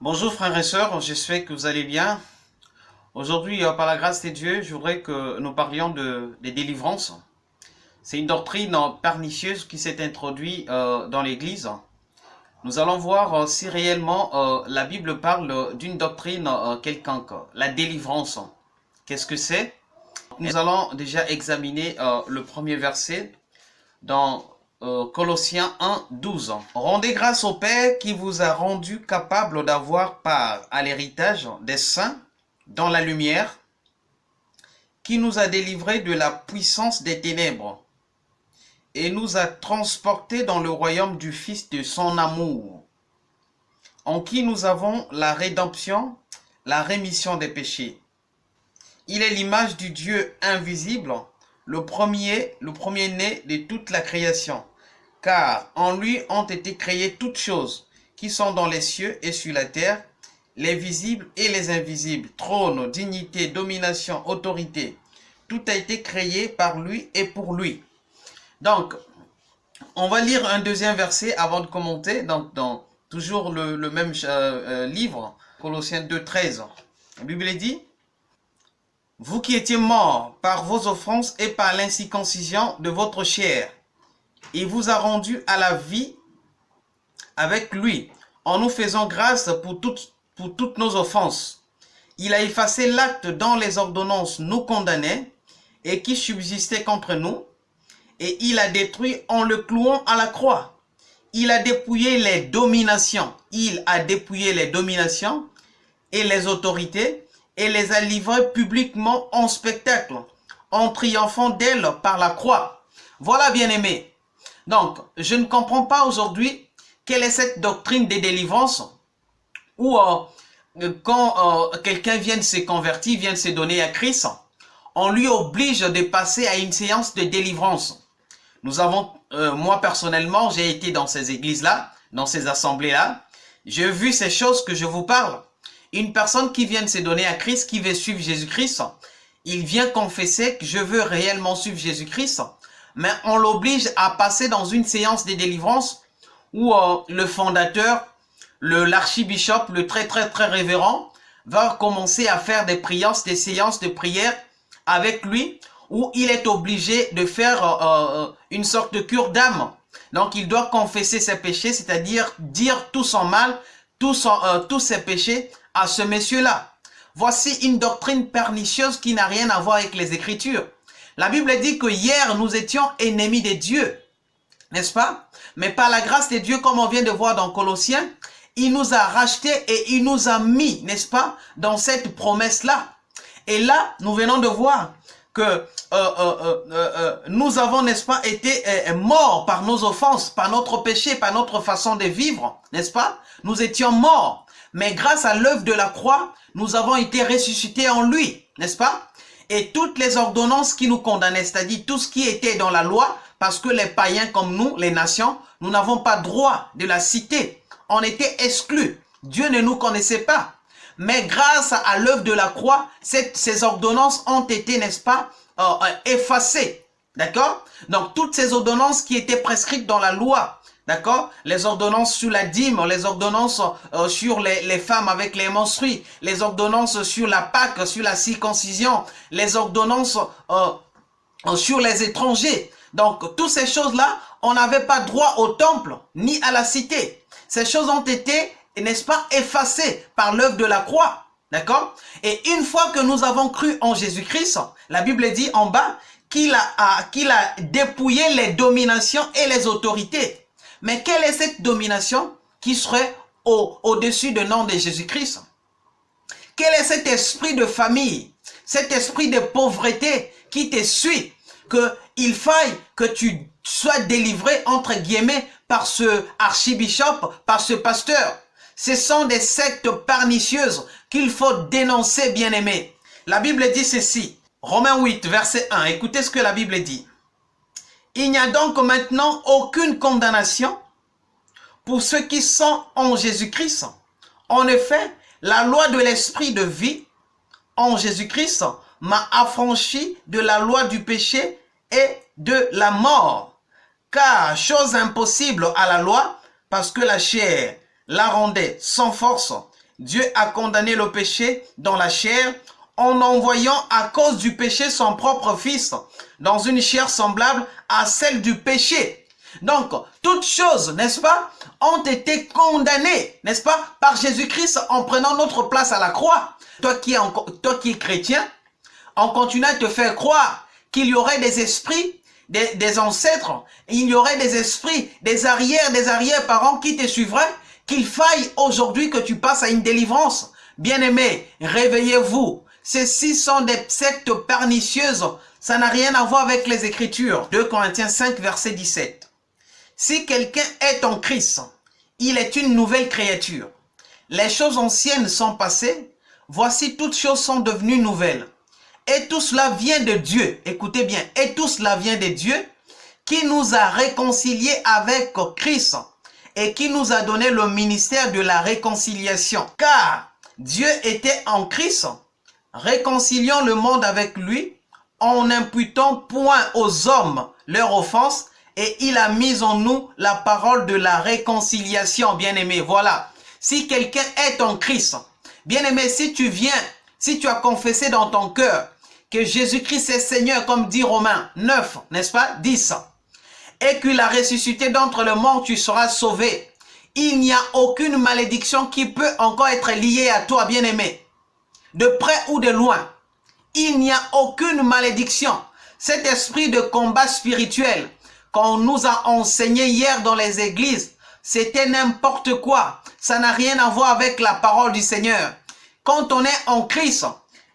Bonjour frères et sœurs, j'espère que vous allez bien. Aujourd'hui, euh, par la grâce de Dieu, je voudrais que nous parlions de, des délivrances. C'est une doctrine pernicieuse qui s'est introduite euh, dans l'Église. Nous allons voir euh, si réellement la Bible parle d'une doctrine quelconque, la délivrance. Qu'est-ce que c'est? Nous allons déjà examiner le premier verset dans Colossiens 1, 12. Rendez grâce au Père qui vous a rendu capable d'avoir part à l'héritage des saints dans la lumière, qui nous a délivrés de la puissance des ténèbres et nous a transportés dans le royaume du Fils de son amour, en qui nous avons la rédemption, la rémission des péchés. Il est l'image du Dieu invisible, le premier, le premier-né de toute la création. Car en lui ont été créées toutes choses qui sont dans les cieux et sur la terre, les visibles et les invisibles, trône, dignité, domination, autorité. Tout a été créé par lui et pour lui. Donc, on va lire un deuxième verset avant de commenter, donc dans toujours le, même euh, euh, livre, Colossiens 2, 13. La Bible dit, vous qui étiez morts par vos offenses et par l'inciconcision de votre chair, il vous a rendu à la vie avec lui, en nous faisant grâce pour toutes, pour toutes nos offenses. Il a effacé l'acte dont les ordonnances nous condamnaient et qui subsistait contre nous, et il a détruit en le clouant à la croix. Il a dépouillé les dominations. Il a dépouillé les dominations et les autorités et les a livrés publiquement en spectacle, en triomphant d'elles par la croix. Voilà, bien aimé. Donc, je ne comprends pas aujourd'hui quelle est cette doctrine des délivrances où euh, quand euh, quelqu'un vient de se convertir, vient de se donner à Christ, on lui oblige de passer à une séance de délivrance. Nous avons, euh, moi personnellement, j'ai été dans ces églises-là, dans ces assemblées-là, j'ai vu ces choses que je vous parle. Une personne qui vient de se donner à Christ, qui veut suivre Jésus-Christ, il vient confesser que je veux réellement suivre Jésus-Christ, mais on l'oblige à passer dans une séance de délivrance où euh, le fondateur, l'archibishop, le, très très très révérend, va commencer à faire des prières, des séances de prière avec lui, où il est obligé de faire euh, euh, une sorte de cure d'âme. Donc il doit confesser ses péchés, c'est-à-dire dire tout son mal, tous ses péchés à ce monsieur-là. Voici une doctrine pernicieuse qui n'a rien à voir avec les Écritures. La Bible dit que hier, nous étions ennemis de Dieu, n'est-ce pas? Mais par la grâce de Dieu, comme on vient de voir dans Colossiens, il nous a rachetés et il nous a mis, n'est-ce pas, dans cette promesse-là. Et là, nous venons de voir que euh, euh, euh, nous avons, n'est-ce pas, été morts par nos offenses, par notre péché, par notre façon de vivre, n'est-ce pas? Nous étions morts. Mais grâce à l'œuvre de la croix, nous avons été ressuscités en lui, n'est-ce pas? Et toutes les ordonnances qui nous condamnaient, c'est-à-dire tout ce qui était dans la loi, parce que les païens comme nous, les nations, nous n'avons pas droit de la citer. On était exclus. Dieu ne nous connaissait pas. Mais grâce à l'œuvre de la croix, ces ordonnances ont été, n'est-ce pas, euh, euh, effacées. D'accord? Donc, toutes ces ordonnances qui étaient prescrites dans la loi, D'accord? Les ordonnances sur la dîme, les ordonnances euh, sur les, femmes avec les menstrues, les ordonnances sur la Pâque, sur la circoncision, les ordonnances euh, euh, sur les étrangers. Donc, toutes ces choses-là, on n'avait pas droit au temple, ni à la cité. Ces choses ont été, n'est-ce pas, effacées par l'œuvre de la croix. D'accord? Et une fois que nous avons cru en Jésus-Christ, la Bible dit en bas qu'il a, qu'il a dépouillé les dominations et les autorités. Mais quelle est cette domination qui serait au-dessus du nom de Jésus-Christ? Quel est cet esprit de famille, cet esprit de pauvreté qui te suit, qu'il faille que tu sois délivré, entre guillemets, par ce archibishop, par ce pasteur? Ce sont des sectes pernicieuses qu'il faut dénoncer, bien-aimés. La Bible dit ceci, Romains 8, verset 1, écoutez ce que la Bible dit. Il n'y a donc maintenant aucune condamnation pour ceux qui sont en Jésus-Christ. En effet, la loi de l'esprit de vie en Jésus-Christ m'a affranchi de la loi du péché et de la mort. Car chose impossible à la loi, parce que la chair la rendait sans force Dieu a condamné le péché dans la chair en envoyant à cause du péché son propre Fils dans une chair semblable à celle du péché. Donc, toutes choses, n'est-ce pas, ont été condamnées, n'est-ce pas, par Jésus-Christ en prenant notre place à la croix. Toi qui es, toi qui chrétien, on continue à te faire croire qu'il y aurait des esprits, des, des ancêtres, il y aurait des esprits, des arrières, des arrière-parents qui te suivraient, qu'il faille aujourd'hui que tu passes à une délivrance. Bien-aimés, réveillez-vous. Ceci sont des sectes pernicieuses. Ça n'a rien à voir avec les Écritures. 2 Corinthiens 5, verset 17. Si quelqu'un est en Christ, il est une nouvelle créature. Les choses anciennes sont passées, voici toutes choses sont devenues nouvelles. Et tout cela vient de Dieu. Écoutez bien, et tout cela vient de Dieu qui nous a réconciliés avec Christ et qui nous a donné le ministère de la réconciliation. Car Dieu était en Christ, réconciliant le monde avec lui, en n'imputant point aux hommes leur offense, et il a mis en nous la parole de la réconciliation, bien-aimé. Voilà, si quelqu'un est en Christ, bien-aimé, si tu viens, si tu as confessé dans ton cœur que Jésus-Christ est Seigneur, comme dit Romains 9, n'est-ce pas 10. Et qu'il a ressuscité d'entre le morts, tu seras sauvé. Il n'y a aucune malédiction qui peut encore être liée à toi, bien-aimé. De près ou de loin. Il n'y a aucune malédiction. Cet esprit de combat spirituel qu'on nous a enseigné hier dans les églises, c'était n'importe quoi. Ça n'a rien à voir avec la parole du Seigneur. Quand on est en Christ,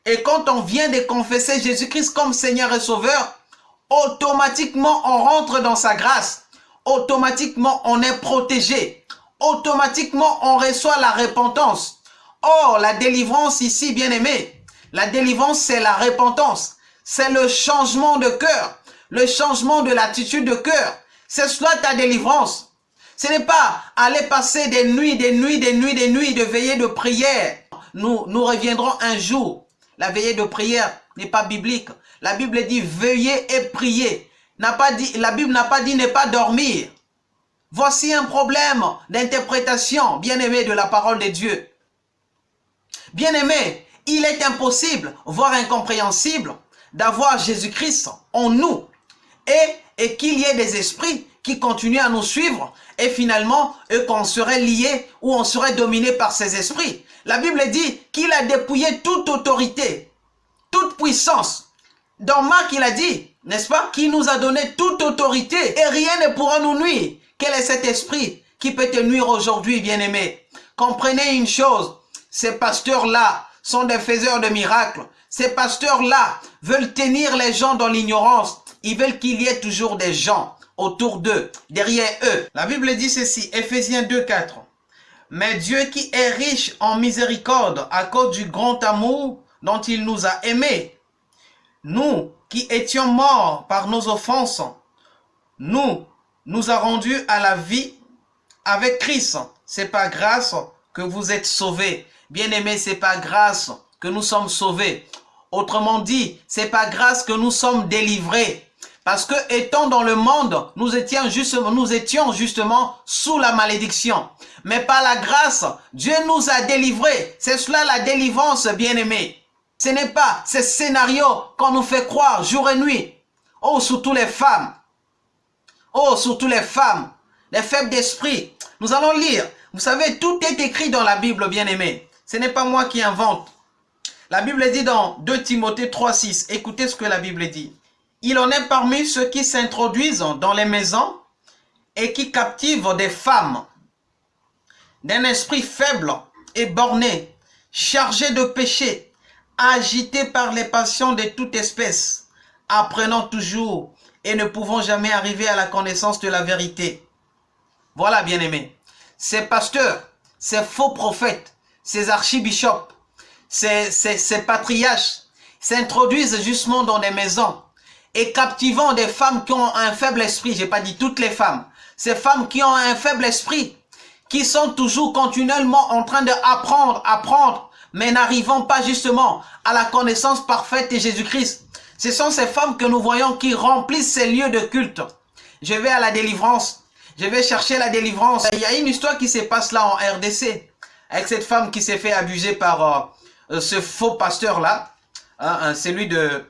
et quand on vient de confesser Jésus-Christ comme Seigneur et Sauveur, automatiquement on rentre dans sa grâce. Automatiquement on est protégé. Automatiquement on reçoit la repentance. Oh, la délivrance ici, bien aimé. La délivrance, c'est la repentance. C'est le changement de cœur. Le changement de l'attitude de cœur. C'est cela ta délivrance. Ce n'est pas aller passer des nuits, des nuits, des nuits, des nuits de veillée de prière. Nous, nous reviendrons un jour la veillée de prière n'est pas biblique. La Bible dit veiller et prier. Pas dit, la Bible n'a pas dit ne pas dormir. Voici un problème d'interprétation, bien-aimé, de la parole de Dieu. Bien-aimé, il est impossible, voire incompréhensible, d'avoir Jésus-Christ en nous et, et qu'il y ait des esprits qui continuent à nous suivre et finalement qu'on serait lié ou on serait dominé par ces esprits. La Bible dit qu'il a dépouillé toute autorité, toute puissance. Dans Marc, il a dit, n'est-ce pas, qu'il nous a donné toute autorité et rien ne pourra nous nuire. Quel est cet esprit qui peut te nuire aujourd'hui, bien-aimé? Comprenez une chose, ces pasteurs-là sont des faiseurs de miracles. Ces pasteurs-là veulent tenir les gens dans l'ignorance. Ils veulent qu'il y ait toujours des gens autour d'eux, derrière eux. La Bible dit ceci, Ephésiens 2, 4. Mais Dieu qui est riche en miséricorde à cause du grand amour dont il nous a aimés, nous qui étions morts par nos offenses, nous nous a rendus à la vie avec Christ. C'est pas grâce que vous êtes sauvés. Bien-aimés, c'est pas grâce que nous sommes sauvés. Autrement dit, c'est pas grâce que nous sommes délivrés. Parce que étant dans le monde, nous étions, justement, nous étions justement sous la malédiction. Mais par la grâce, Dieu nous a délivrés. C'est cela la délivrance, bien-aimé. Ce n'est pas ce scénario qu'on nous fait croire jour et nuit. Oh, surtout les femmes. Oh, surtout les femmes. Les faibles d'esprit. Nous allons lire. Vous savez, tout est écrit dans la Bible, bien-aimé. Ce n'est pas moi qui invente. La Bible dit dans 2 Timothée 3, 6. Écoutez ce que la Bible dit. Il en est parmi ceux qui s'introduisent dans les maisons et qui captivent des femmes d'un esprit faible et borné, chargé de péché, agité par les passions de toute espèce, apprenant toujours et ne pouvant jamais arriver à la connaissance de la vérité. Voilà, bien-aimés, ces pasteurs, ces faux prophètes, ces archibishops, ces, ces, ces patriarches s'introduisent justement dans des maisons et captivant des femmes qui ont un faible esprit, j'ai pas dit toutes les femmes, ces femmes qui ont un faible esprit, qui sont toujours continuellement en train d'apprendre, apprendre, mais n'arrivant pas justement à la connaissance parfaite de Jésus-Christ. Ce sont ces femmes que nous voyons qui remplissent ces lieux de culte. Je vais à la délivrance, je vais chercher la délivrance. Il y a une histoire qui se passe là en RDC. Avec cette femme qui s'est fait abuser par euh, ce faux pasteur-là, hein, hein, celui de,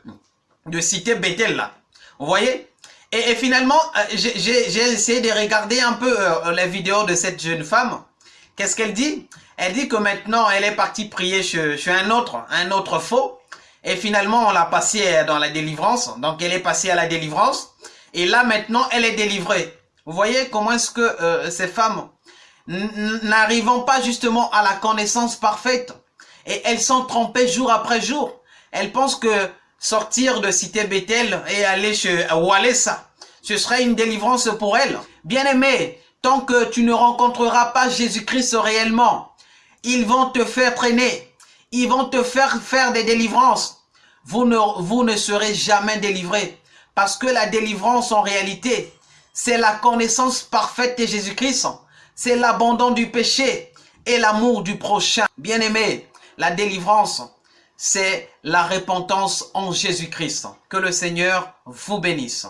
de cité Bethel, là. Vous voyez? Et, finalement, j'ai essayé de regarder un peu la vidéo de cette jeune femme. Qu'est-ce qu'elle dit? Elle dit que maintenant, elle est partie prier chez, un autre, un autre faux. Et finalement, on l'a passée dans la délivrance. Donc, elle est passée à la délivrance. Et là, maintenant, elle est délivrée. Vous voyez comment est-ce que euh, ces femmes n'arrivant pas justement à la connaissance parfaite et elles sont trompées jour après jour. Elles pensent que sortir de Cité Bethel et aller chez Walesa, ce serait une délivrance pour elles. Bien aimé, tant que tu ne rencontreras pas Jésus-Christ réellement, ils vont te faire traîner. Ils vont te faire faire des délivrances. Vous ne, vous ne serez jamais délivrés. Parce que la délivrance, en réalité, c'est la connaissance parfaite de Jésus-Christ. C'est l'abandon du péché et l'amour du prochain. Bien-aimé, la délivrance, c'est la repentance en Jésus-Christ. Que le Seigneur vous bénisse.